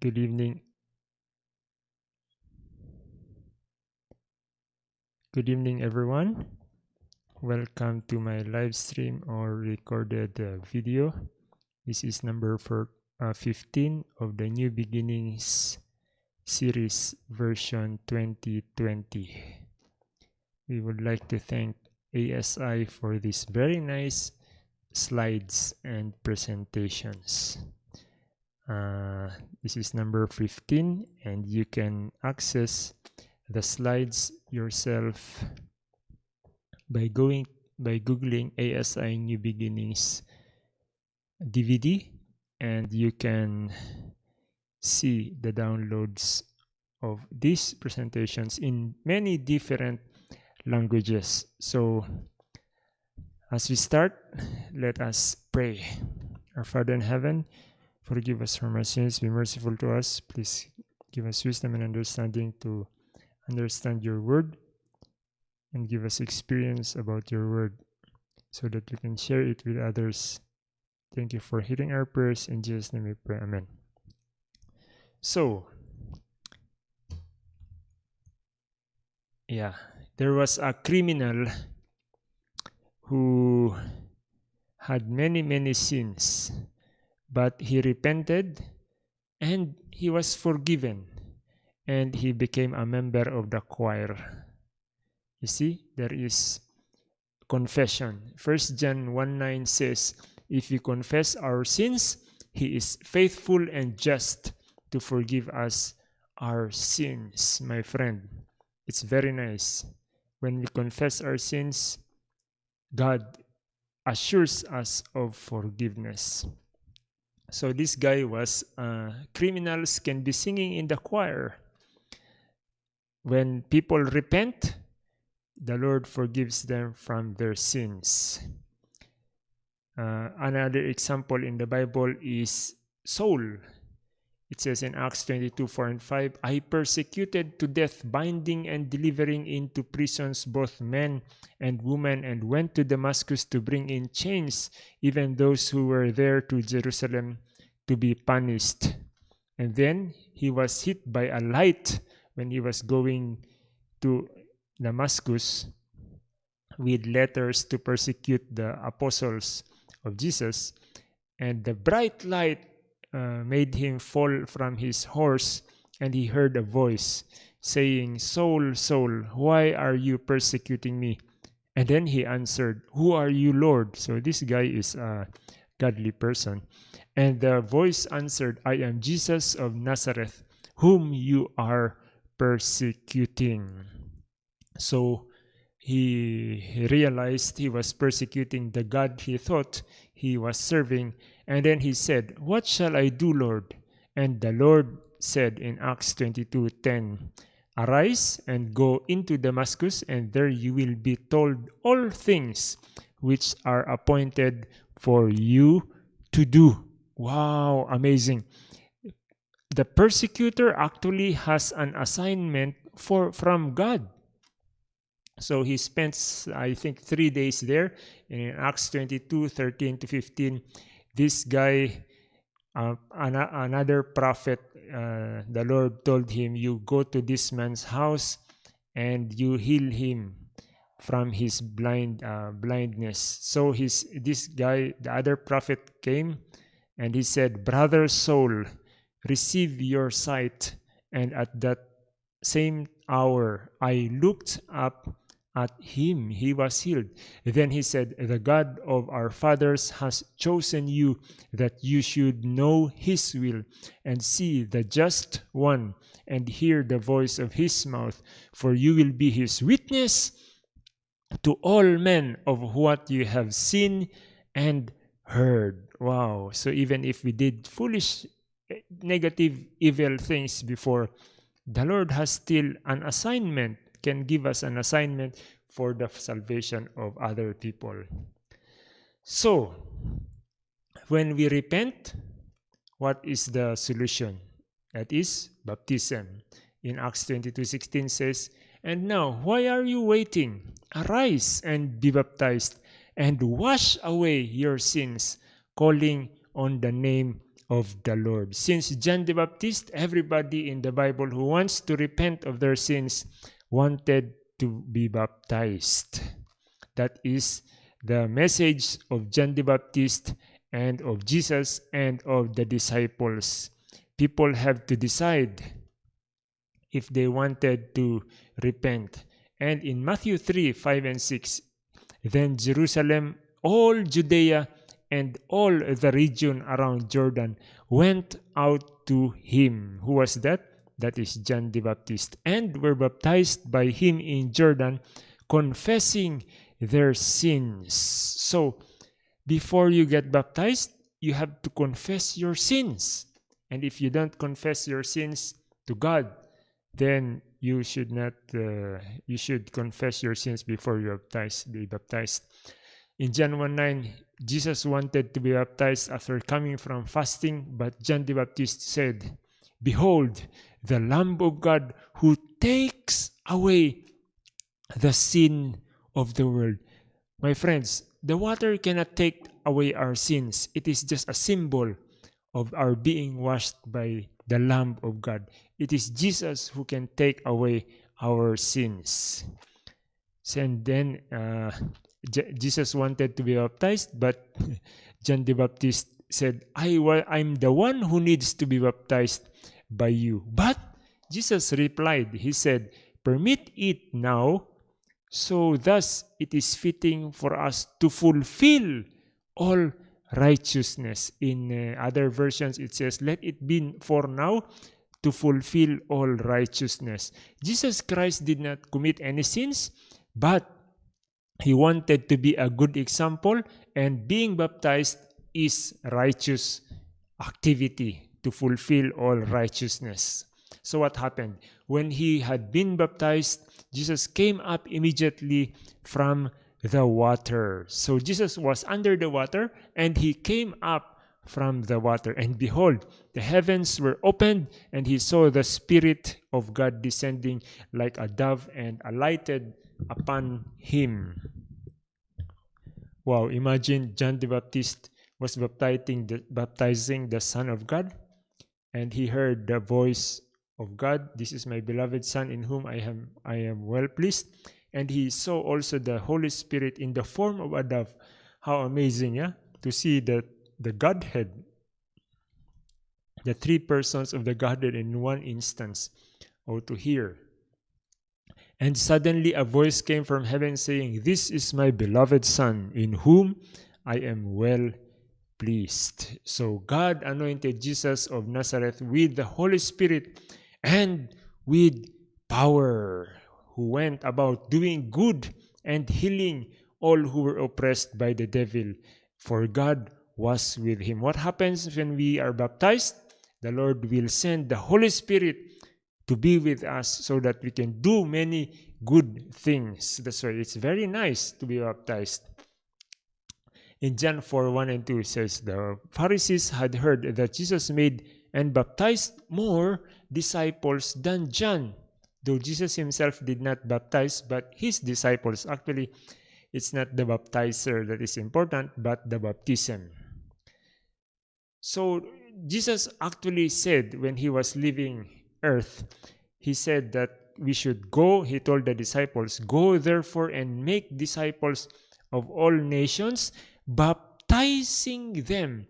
Good evening. Good evening, everyone. Welcome to my live stream or recorded uh, video. This is number for, uh, 15 of the New Beginnings series version 2020. We would like to thank ASI for these very nice slides and presentations. Uh, this is number 15 and you can access the slides yourself by going by googling ASI New Beginnings DVD and you can see the downloads of these presentations in many different languages. So as we start, let us pray. Our Father in heaven, Forgive us from our sins, be merciful to us. Please give us wisdom and understanding to understand your word and give us experience about your word so that we can share it with others. Thank you for hearing our prayers. In Jesus' name we pray. Amen. So, yeah, there was a criminal who had many, many sins but he repented and he was forgiven and he became a member of the choir. You see, there is confession. First John 1 9 says, If we confess our sins, he is faithful and just to forgive us our sins, my friend. It's very nice. When we confess our sins, God assures us of forgiveness. So this guy was uh, criminals can be singing in the choir. When people repent, the Lord forgives them from their sins. Uh, another example in the Bible is Saul. It says in Acts 22 4 and 5 I persecuted to death, binding and delivering into prisons both men and women, and went to Damascus to bring in chains even those who were there to Jerusalem to be punished. And then he was hit by a light when he was going to Damascus with letters to persecute the apostles of Jesus. And the bright light uh, made him fall from his horse, and he heard a voice saying, Saul, Saul, why are you persecuting me? And then he answered, Who are you, Lord? So this guy is a godly person. And the voice answered, I am Jesus of Nazareth, whom you are persecuting. So he realized he was persecuting the God he thought he was serving and then he said, What shall I do, Lord? And the Lord said in Acts 22:10, Arise and go into Damascus, and there you will be told all things which are appointed for you to do. Wow, amazing. The persecutor actually has an assignment for from God. So he spends, I think, three days there in Acts 22, 13 to 15 this guy, uh, an another prophet, uh, the Lord told him, You go to this man's house and you heal him from his blind uh, blindness. So his this guy, the other prophet came and he said, Brother Saul, receive your sight. And at that same hour I looked up at him he was healed. Then he said, The God of our fathers has chosen you that you should know his will and see the just one and hear the voice of his mouth, for you will be his witness to all men of what you have seen and heard. Wow. So even if we did foolish, eh, negative, evil things before, the Lord has still an assignment can give us an assignment for the salvation of other people. So, when we repent, what is the solution? That is baptism. In Acts 22:16 says, "And now, why are you waiting? Arise and be baptized and wash away your sins, calling on the name of the Lord. Since John the Baptist, everybody in the Bible who wants to repent of their sins wanted to be baptized. That is the message of John the Baptist and of Jesus and of the disciples. People have to decide if they wanted to repent. And in Matthew 3 5 and 6, then Jerusalem, all Judea, and all the region around Jordan went out to him. Who was that? That is John the Baptist. And were baptized by him in Jordan, confessing their sins. So, before you get baptized, you have to confess your sins. And if you don't confess your sins to God, then you should not uh, you should confess your sins before you baptize, be baptized. In John 1 9, Jesus wanted to be baptized after coming from fasting, but John the Baptist said, Behold, the Lamb of God who takes away the sin of the world. My friends, the water cannot take away our sins. It is just a symbol of our being washed by the Lamb of God. It is Jesus who can take away our sins. And then uh, Jesus wanted to be baptized, but John the Baptist said, I, I'm the one who needs to be baptized by you. But Jesus replied, He said, Permit it now, so thus it is fitting for us to fulfill all righteousness. In uh, other versions, it says, Let it be for now to fulfill all righteousness. Jesus Christ did not commit any sins, but he wanted to be a good example, and being baptized is righteous activity to fulfill all righteousness. So, what happened? When he had been baptized, Jesus came up immediately from the water. So, Jesus was under the water and he came up from the water. And behold, the heavens were opened, and he saw the Spirit of God descending like a dove and alighted upon him. Wow, imagine John the Baptist was baptizing the, baptizing the Son of God, and he heard the voice of God. This is my beloved Son in whom I am I am well pleased. And he saw also the Holy Spirit in the form of a dove. How amazing, yeah? To see that the Godhead, the three persons of the Godhead in one instance, or to hear and suddenly a voice came from heaven saying, This is my beloved Son, in whom I am well pleased. So God anointed Jesus of Nazareth with the Holy Spirit and with power, who went about doing good and healing all who were oppressed by the devil, for God was with him. What happens when we are baptized? The Lord will send the Holy Spirit to be with us so that we can do many good things. That's why it's very nice to be baptized. In John 4 1 and 2 says, The Pharisees had heard that Jesus made and baptized more disciples than John. Though Jesus himself did not baptize, but his disciples. Actually, it's not the baptizer that is important, but the baptism. So, Jesus actually said when he was leaving earth, he said that we should go, he told the disciples, Go therefore and make disciples of all nations, baptizing them.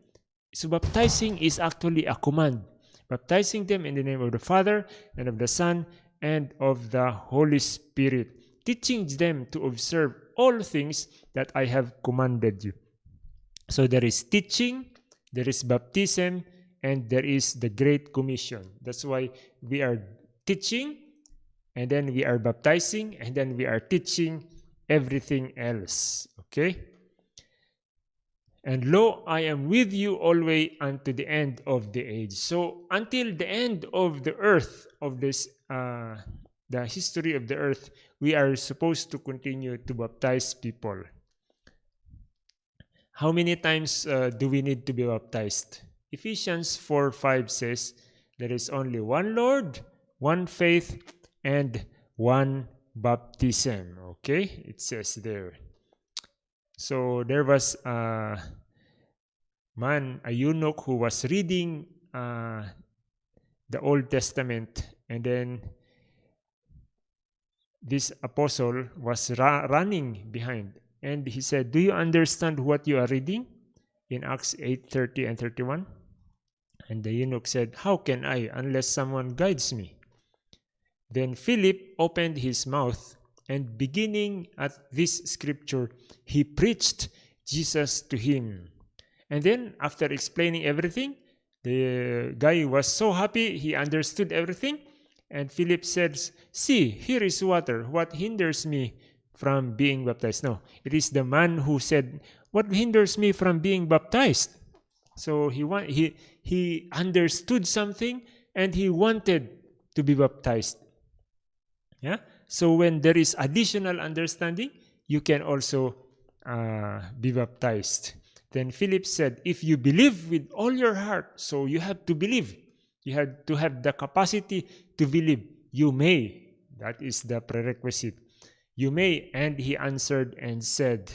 So, baptizing is actually a command. Baptizing them in the name of the Father and of the Son and of the Holy Spirit, teaching them to observe all things that I have commanded you. So, there is teaching, there is baptism, and there is the Great Commission. That's why we are teaching, and then we are baptizing, and then we are teaching everything else. Okay? And lo, I am with you always unto the end of the age. So until the end of the earth, of this, uh, the history of the earth, we are supposed to continue to baptize people. How many times uh, do we need to be baptized? Ephesians 4 5 says, There is only one Lord, one faith, and one baptism. Okay? It says there. So there was a man, a eunuch who was reading uh, the Old Testament, and then this apostle was ra- running behind, and he said, "Do you understand what you are reading?" In Acts 8:30 and 31. And the eunuch said, How can I unless someone guides me? Then Philip opened his mouth, and beginning at this scripture, he preached Jesus to him. And then, after explaining everything, the guy was so happy he understood everything. And Philip says, See, here is water. What hinders me from being baptized? No, it is the man who said, What hinders me from being baptized? So he, he, he understood something and he wanted to be baptized. Yeah? So when there is additional understanding, you can also uh, be baptized. Then Philip said, If you believe with all your heart, so you have to believe. You have to have the capacity to believe. You may. That is the prerequisite. You may. And he answered and said,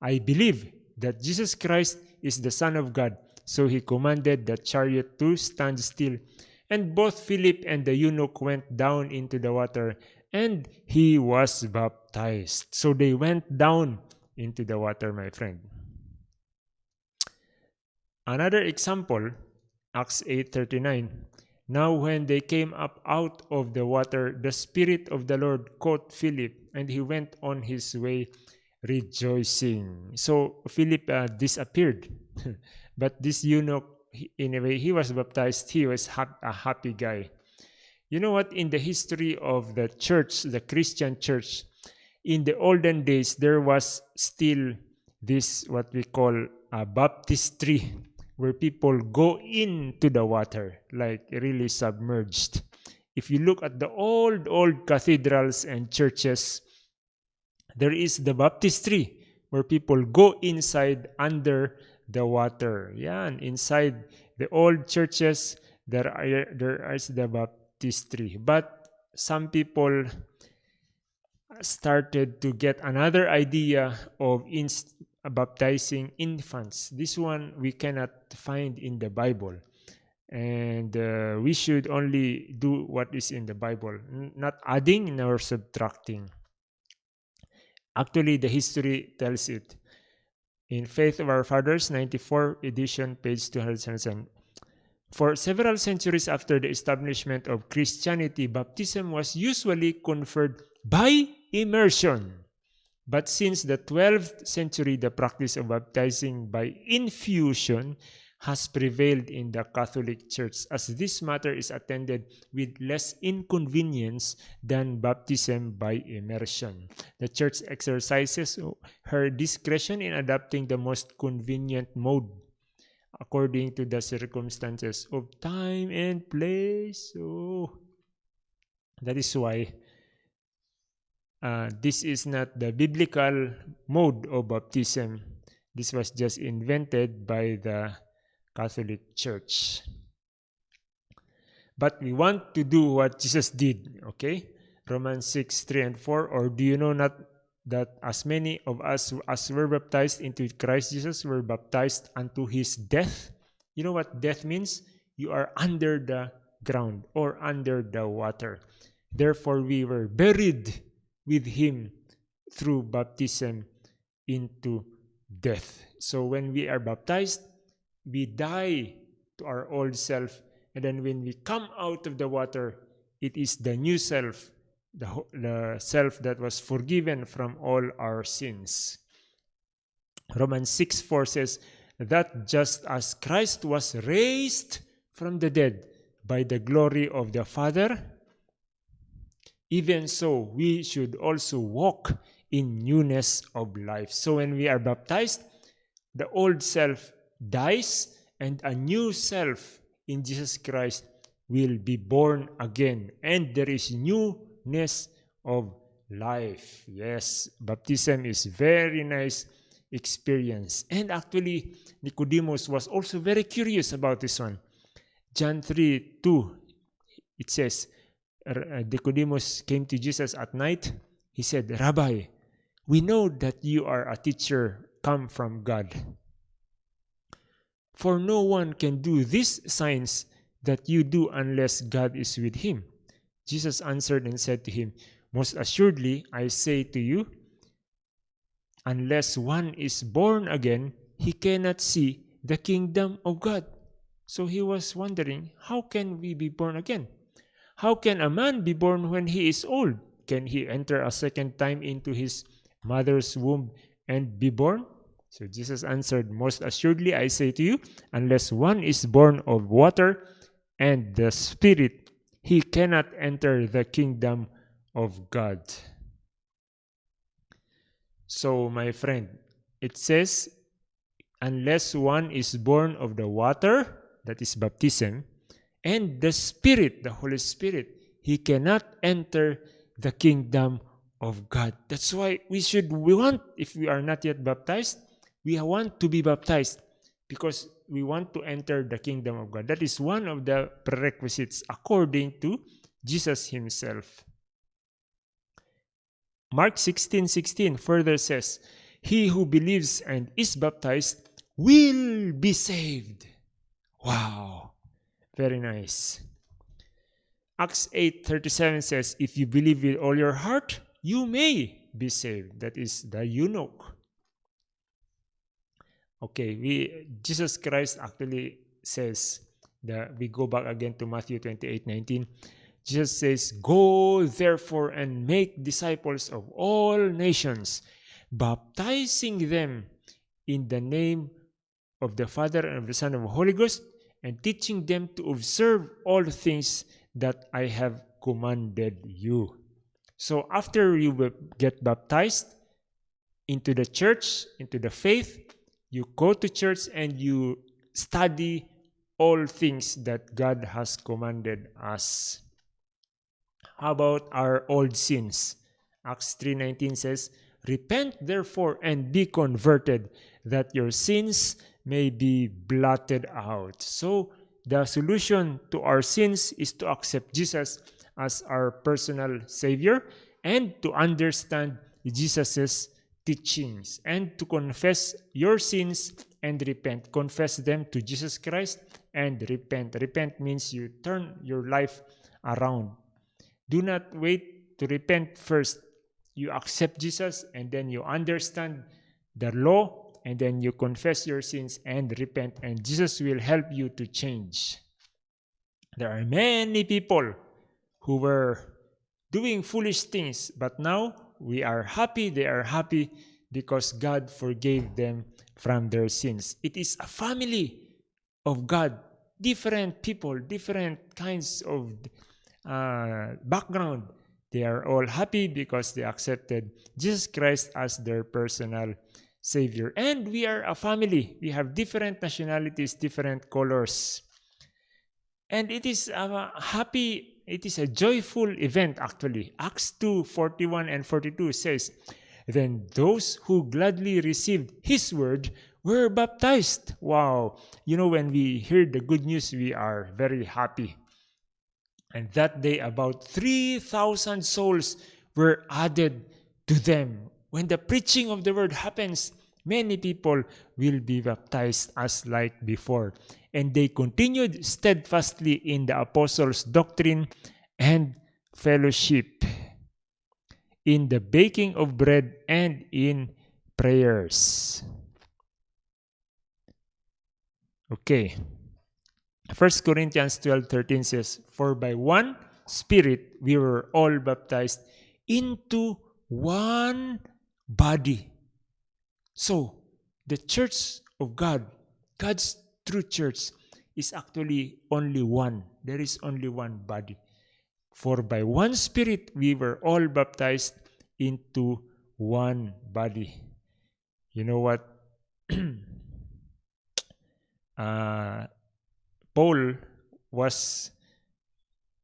I believe that Jesus Christ is the Son of God. So he commanded the chariot to stand still. And both Philip and the eunuch went down into the water, and he was baptized. So they went down into the water, my friend. Another example, Acts 8:39. Now when they came up out of the water, the Spirit of the Lord caught Philip, and he went on his way rejoicing. So Philip uh, disappeared. but this eunuch, in a way, he was baptized. He was a happy guy. You know what? In the history of the church, the Christian church, in the olden days, there was still this, what we call a baptistry, where people go into the water, like really submerged. If you look at the old, old cathedrals and churches, there is the baptistry where people go inside under the water. Yeah, and inside the old churches there are there is the baptistry. But some people started to get another idea of baptizing infants. This one we cannot find in the Bible. And uh, we should only do what is in the Bible, not adding nor subtracting. Actually, the history tells it. In Faith of Our Fathers, 94 edition, page 277. For several centuries after the establishment of Christianity, baptism was usually conferred by immersion. But since the 12th century, the practice of baptizing by infusion has prevailed in the Catholic Church, as this matter is attended with less inconvenience than baptism by immersion. The Church exercises her discretion in adopting the most convenient mode according to the circumstances of time and place. So that is why uh, this is not the biblical mode of baptism. This was just invented by the Catholic Church. But we want to do what Jesus did, okay? Romans 6, 3 and 4. Or do you know not that as many of us as were baptized into Christ Jesus were baptized unto his death? You know what death means? You are under the ground or under the water. Therefore, we were buried with him through baptism into death. So when we are baptized, we die to our old self. And then when we come out of the water, it is the new self, the, the self that was forgiven from all our sins. Romans 6 4 says, That just as Christ was raised from the dead by the glory of the Father, even so we should also walk in newness of life. So when we are baptized, the old self dies and a new self in Jesus Christ will be born again and there is newness of life. Yes baptism is very nice experience. And actually Nicodemus was also very curious about this one. John 3 2 it says uh, Nicodemus came to Jesus at night. He said rabbi we know that you are a teacher come from God. For no one can do these signs that you do unless God is with him. Jesus answered and said to him, Most assuredly, I say to you, unless one is born again, he cannot see the kingdom of God. So he was wondering, how can we be born again? How can a man be born when he is old? Can he enter a second time into his mother's womb and be born? So Jesus answered, Most assuredly I say to you, unless one is born of water and the Spirit, he cannot enter the kingdom of God. So, my friend, it says, unless one is born of the water, that is baptism, and the Spirit, the Holy Spirit, he cannot enter the kingdom of God. That's why we should, we want, if we are not yet baptized, we want to be baptized because we want to enter the kingdom of God. That is one of the prerequisites according to Jesus himself. Mark 16 16 further says, He who believes and is baptized will be saved. Wow, very nice. Acts 8:37 says, If you believe with all your heart, you may be saved. That is the eunuch. Okay, we Jesus Christ actually says that we go back again to Matthew 28 19. Jesus says, Go therefore and make disciples of all nations, baptizing them in the name of the Father and of the Son and of the Holy Ghost, and teaching them to observe all things that I have commanded you. So after you get baptized into the church, into the faith, you go to church and you study all things that God has commanded us. How about our old sins? Acts 3:19 says, "Repent therefore and be converted, that your sins may be blotted out." So, the solution to our sins is to accept Jesus as our personal savior and to understand Jesus's teachings and to confess your sins and repent. Confess them to Jesus Christ and repent. Repent means you turn your life around. Do not wait to repent first. You accept Jesus and then you understand the law and then you confess your sins and repent, and Jesus will help you to change. There are many people who were doing foolish things, but now we are happy, they are happy because God forgave them from their sins. It is a family of God, different people, different kinds of uh, background. They are all happy because they accepted Jesus Christ as their personal Savior. And we are a family. We have different nationalities, different colors. And it is a happy it is a joyful event actually. Acts 2 41 and 42 says, Then those who gladly received his word were baptized. Wow. You know, when we hear the good news, we are very happy. And that day, about 3,000 souls were added to them. When the preaching of the word happens, many people will be baptized as like before and they continued steadfastly in the apostles' doctrine and fellowship, in the baking of bread and in prayers. Okay. 1 Corinthians 12 13 says, For by one Spirit we were all baptized into one body. So, the church of God, God's true church is actually only one. There is only one body. For by one Spirit we were all baptized into one body. You know what? uh, Paul was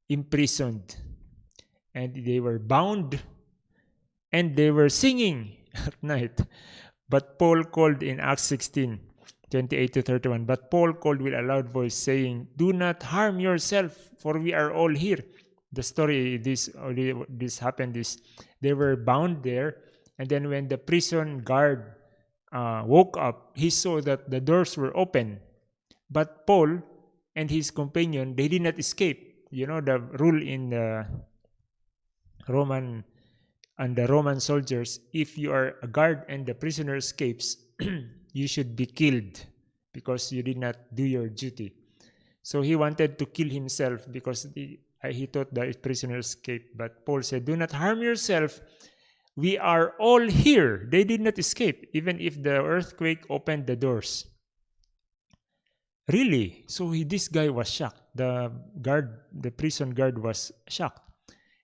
imprisoned and they were bound and they were singing at night. But Paul called in Acts 16 28 to 31. But Paul called with a loud voice, saying, Do not harm yourself, for we are all here. The story this this happened is they were bound there, and then when the prison guard uh, woke up, he saw that the doors were open, But Paul and his companion, they did not escape. You know the rule in the Roman and the Roman soldiers, if you are a guard and the prisoner escapes, you should be killed because you did not do your duty. So he wanted to kill himself because the, uh, he thought the prisoner escaped. But Paul said, Do not harm yourself. We are all here. They did not escape, even if the earthquake opened the doors. Really? So he, this guy was shocked. The guard, the prison guard was shocked.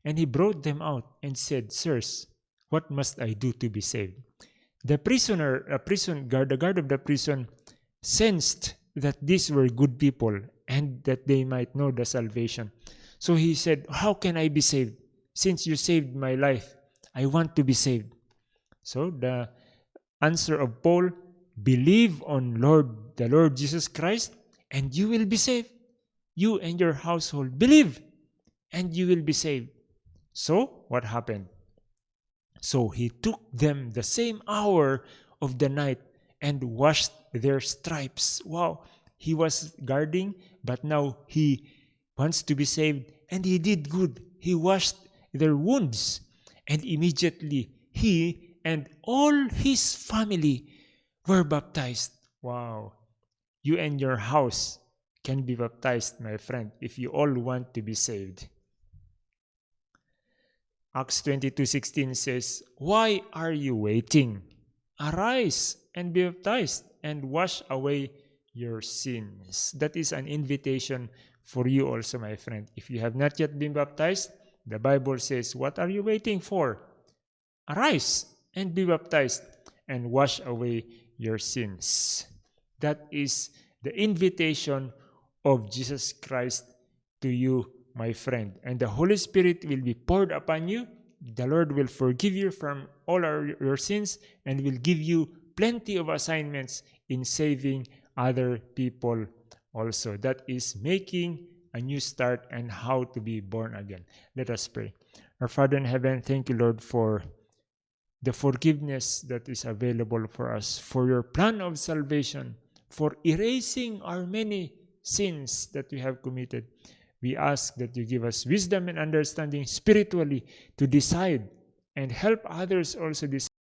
And he brought them out and said, Sirs, what must I do to be saved? The prisoner, a prison guard, the guard of the prison, sensed that these were good people and that they might know the salvation. So he said, How can I be saved? Since you saved my life, I want to be saved. So the answer of Paul, believe on Lord the Lord Jesus Christ, and you will be saved. You and your household believe, and you will be saved. So, what happened? So he took them the same hour of the night and washed their stripes. Wow, he was guarding, but now he wants to be saved, and he did good. He washed their wounds, and immediately he and all his family were baptized. Wow, you and your house can be baptized, my friend, if you all want to be saved. Acts 22:16 says, "Why are you waiting? Arise and be baptized and wash away your sins." That is an invitation for you also, my friend. If you have not yet been baptized, the Bible says, "What are you waiting for? Arise and be baptized and wash away your sins." That is the invitation of Jesus Christ to you my friend. And the Holy Spirit will be poured upon you. The Lord will forgive you from all our, your sins and will give you plenty of assignments in saving other people also. That is making a new start and how to be born again. Let us pray. Our Father in heaven, thank you, Lord, for the forgiveness that is available for us, for your plan of salvation, for erasing our many sins that we have committed. We ask that you give us wisdom and understanding spiritually to decide and help others also decide